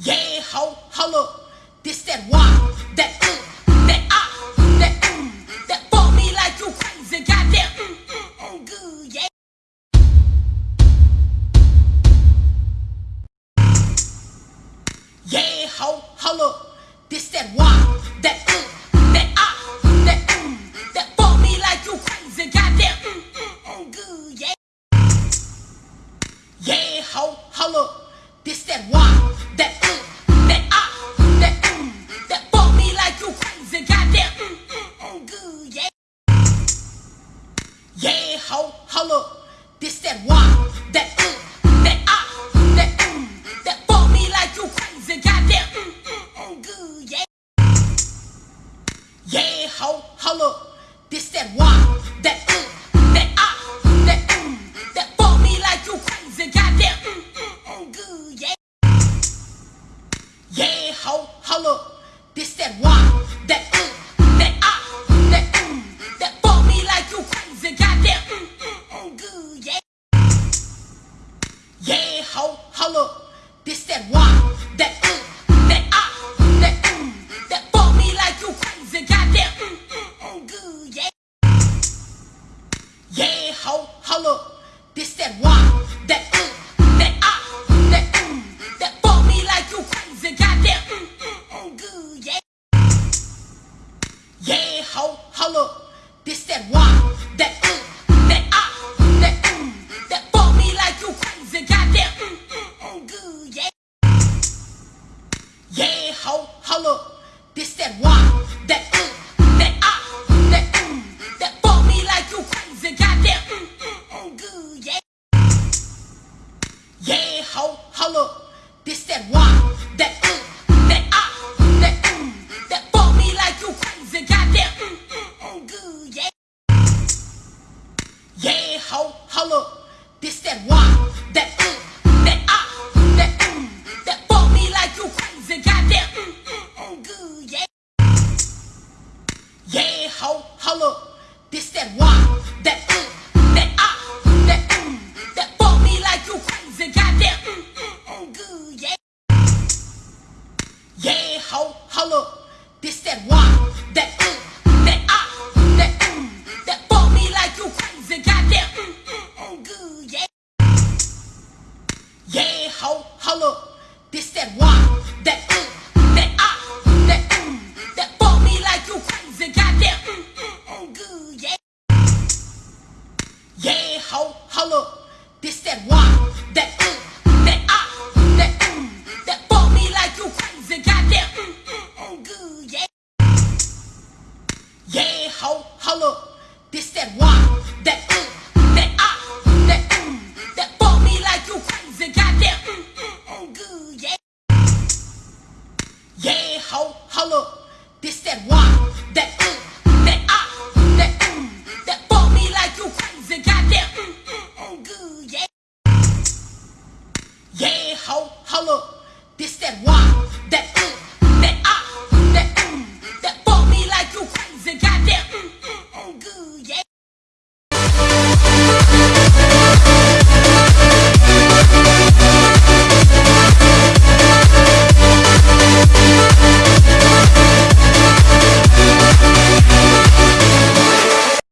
Yeah, ho, holla. This that why, that uh, that ah, that mm, that for me like you crazy. Goddamn, mm, mm, mm, good, yeah. Yeah, ho, holla. This that why, that uh, that ah, that mm, that for me like you crazy. Goddamn, mm, mm, mm, good, yeah. Yeah, ho, holla. Holla. This that why, that uh, that ah, that mm, that for me like you crazy. Goddamn, mm, mm, mm, good, yeah. Yeah, ho, holla. Yeah, ho, holla. This that why, that uh, that ah, that mm, that for me like you crazy. Goddamn, mm, mm, mm, good, yeah. Yeah, ho, holla. This that why, that uh, that ah, that mm, that for me like you crazy. Goddamn, mm, mm, mm, good, yeah. Yeah, ho, holla. This that why, that ooh, that ah, that ooh, that fuck me like you crazy, goddamn mm, mm, mm, good, yeah. Yeah, ho, holla. This that why, that ooh, that ah, that ooh, that fuck me like you crazy, goddamn mm, mm, mm, good, yeah. Yeah, ho, holla. This that why. hoe, hold up. This that why, that uh, that ah, uh, that mm, uh, that fuck me like you crazy, goddamn mm, mm, mm, good, yeah. Yeah, hoe, hold up. This that why, that uh, that ah, uh, that mm, that fuck me like you crazy, goddamn mm, mm, mm, good, yeah. Yeah, hoe, hold up. Yeah, ho, holla. This that why, that uh, that ah, uh, that ooh? uh, that fuck me like you crazy, goddamn mm, mm, mm, good, yeah. Yeah, ho, holla. This that why.